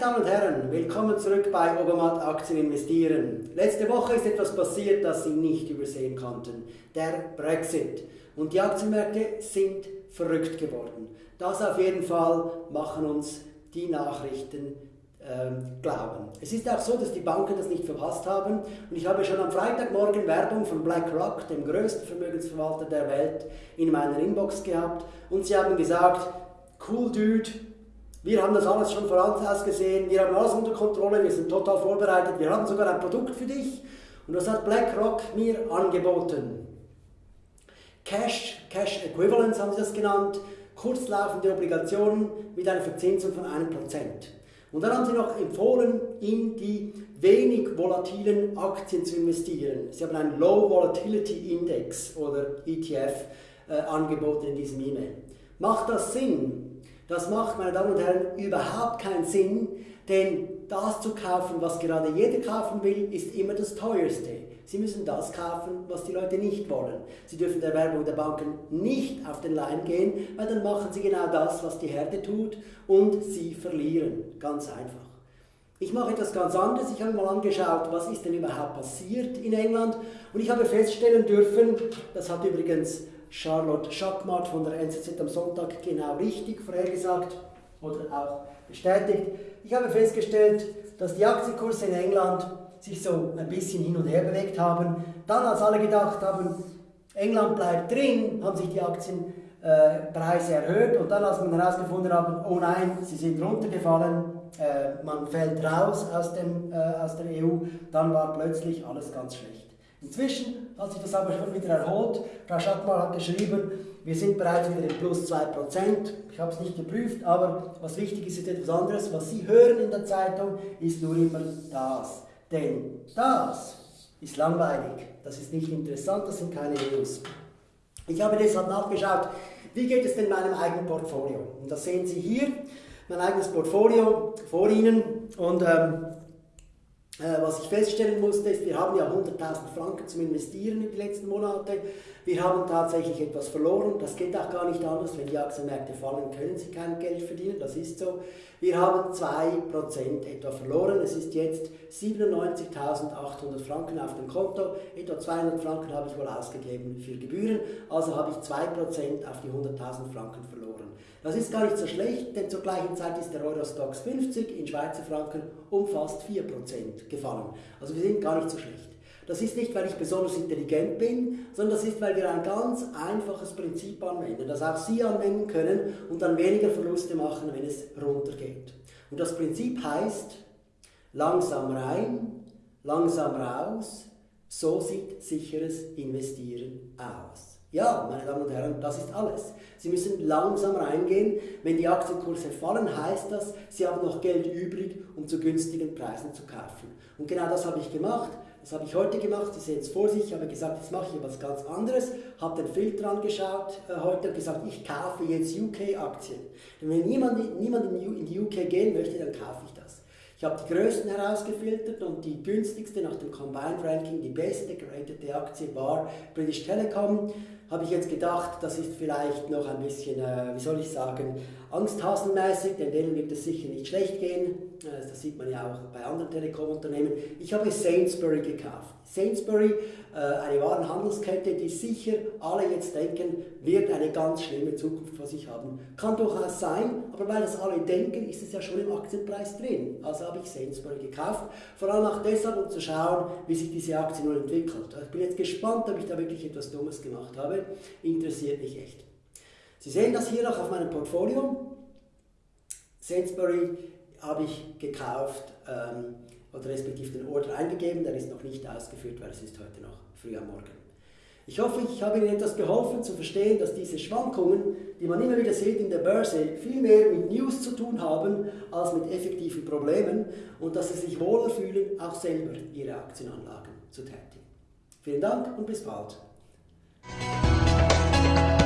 Damen und Herren, willkommen zurück bei Obermatt Aktien investieren. Letzte Woche ist etwas passiert, das Sie nicht übersehen konnten. Der Brexit. Und die Aktienmärkte sind verrückt geworden. Das auf jeden Fall machen uns die Nachrichten ähm, glauben. Es ist auch so, dass die Banken das nicht verpasst haben. Und ich habe schon am Freitagmorgen Werbung von BlackRock, dem größten Vermögensverwalter der Welt, in meiner Inbox gehabt. Und sie haben gesagt, cool Dude, wir haben das alles schon voraus gesehen, wir haben alles unter Kontrolle, wir sind total vorbereitet, wir haben sogar ein Produkt für dich. Und das hat BlackRock mir angeboten. Cash, Cash Equivalents haben sie das genannt, kurzlaufende Obligationen mit einer Verzinsung von 1%. Und dann haben sie noch empfohlen, in die wenig volatilen Aktien zu investieren. Sie haben einen Low Volatility Index oder ETF äh, angeboten in diesem E-Mail. Macht das Sinn? Das macht, meine Damen und Herren, überhaupt keinen Sinn, denn das zu kaufen, was gerade jeder kaufen will, ist immer das teuerste. Sie müssen das kaufen, was die Leute nicht wollen. Sie dürfen der Werbung der Banken nicht auf den Leim gehen, weil dann machen sie genau das, was die Herde tut und sie verlieren. Ganz einfach. Ich mache etwas ganz anderes. Ich habe mal angeschaut, was ist denn überhaupt passiert in England und ich habe feststellen dürfen, das hat übrigens Charlotte Schackmatt von der NZZ am Sonntag genau richtig vorhergesagt oder auch bestätigt. Ich habe festgestellt, dass die Aktienkurse in England sich so ein bisschen hin und her bewegt haben. Dann, als alle gedacht haben, England bleibt drin, haben sich die Aktienpreise äh, erhöht und dann, als man herausgefunden hat, oh nein, sie sind runtergefallen, äh, man fällt raus aus, dem, äh, aus der EU, dann war plötzlich alles ganz schlecht. Inzwischen hat sich das aber schon wieder erholt. Frau Schackmal hat geschrieben, wir sind bereits wieder im Plus 2%. Ich habe es nicht geprüft, aber was wichtig ist, ist etwas anderes. Was Sie hören in der Zeitung, ist nur immer das. Denn das ist langweilig, das ist nicht interessant, das sind keine News. Ich habe deshalb nachgeschaut, wie geht es denn meinem eigenen Portfolio? Und das sehen Sie hier, mein eigenes Portfolio vor Ihnen. Und ähm, äh, was ich feststellen musste, ist, wir haben ja 100.000 Franken zum Investieren in die letzten Monate. Wir haben tatsächlich etwas verloren. Das geht auch gar nicht anders. Wenn die Aktienmärkte fallen, können sie kein Geld verdienen. Das ist so. Wir haben 2% etwa verloren. Es ist jetzt 97.800 Franken auf dem Konto. Etwa 200 Franken habe ich wohl ausgegeben für Gebühren. Also habe ich 2% auf die 100.000 Franken verloren. Das ist gar nicht so schlecht, denn zur gleichen Zeit ist der Eurostox 50 in Schweizer Franken um fast 4% gefallen. Also wir sind gar nicht so schlecht. Das ist nicht, weil ich besonders intelligent bin, sondern das ist, weil wir ein ganz einfaches Prinzip anwenden, das auch Sie anwenden können und dann weniger Verluste machen, wenn es runtergeht. Und das Prinzip heißt, langsam rein, langsam raus, so sieht sicheres Investieren aus. Ja, meine Damen und Herren, das ist alles. Sie müssen langsam reingehen. Wenn die Aktienkurse fallen, heißt das, Sie haben noch Geld übrig, um zu günstigen Preisen zu kaufen. Und genau das habe ich gemacht. Das habe ich heute gemacht, Sie sehen es vor sich, ich habe gesagt, jetzt mache ich etwas ganz anderes, habe den Filter angeschaut äh, heute und gesagt, ich kaufe jetzt UK-Aktien. Denn wenn niemand, niemand in die UK gehen möchte, dann kaufe ich das. Ich habe die größten herausgefiltert und die günstigste nach dem Combined Ranking, die beste geratete Aktie war British Telecom. Habe ich jetzt gedacht, das ist vielleicht noch ein bisschen, äh, wie soll ich sagen, angsthasenmäßig, denn denen wird es sicher nicht schlecht gehen. Äh, das sieht man ja auch bei anderen Telekom-Unternehmen. Ich habe Sainsbury gekauft. Sainsbury, äh, eine Warenhandelskette, die sicher alle jetzt denken, wird eine ganz schlimme Zukunft vor sich haben. Kann durchaus sein, aber weil das alle denken, ist es ja schon im Aktienpreis drin. Also habe ich Sainsbury gekauft. Vor allem auch deshalb, um zu schauen, wie sich diese Aktie nun entwickelt. Ich bin jetzt gespannt, ob ich da wirklich etwas Dummes gemacht habe. Interessiert mich echt. Sie sehen das hier noch auf meinem Portfolio. Sainsbury habe ich gekauft ähm, oder respektive den Order eingegeben, der ist noch nicht ausgeführt, weil es ist heute noch früh am Morgen. Ich hoffe, ich habe Ihnen etwas geholfen zu verstehen, dass diese Schwankungen, die man immer wieder sieht in der Börse, viel mehr mit News zu tun haben als mit effektiven Problemen und dass Sie sich wohler fühlen, auch selber Ihre Aktienanlagen zu tätigen. Vielen Dank und bis bald. Bye.